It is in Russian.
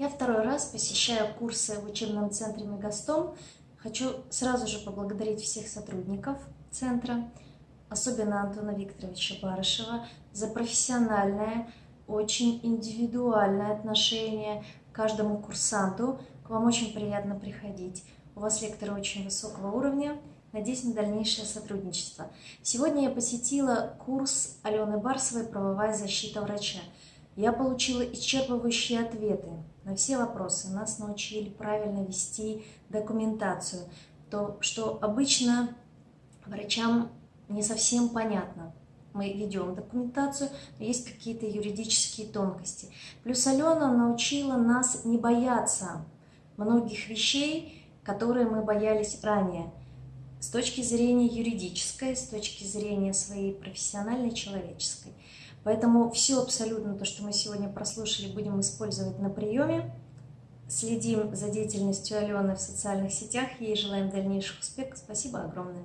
Я второй раз посещаю курсы в учебном центре Мегастом. Хочу сразу же поблагодарить всех сотрудников центра, особенно Антона Викторовича Барышева, за профессиональное, очень индивидуальное отношение к каждому курсанту. К вам очень приятно приходить. У вас лекторы очень высокого уровня. Надеюсь на дальнейшее сотрудничество. Сегодня я посетила курс Алены Барсовой «Правовая защита врача». Я получила исчерпывающие ответы на все вопросы. Нас научили правильно вести документацию, то, что обычно врачам не совсем понятно. Мы ведем документацию, но есть какие-то юридические тонкости. Плюс Алена научила нас не бояться многих вещей, которые мы боялись ранее. С точки зрения юридической, с точки зрения своей профессиональной, человеческой. Поэтому все абсолютно то, что мы сегодня прослушали, будем использовать на приеме. Следим за деятельностью Алены в социальных сетях. Ей желаем дальнейших успехов. Спасибо огромное.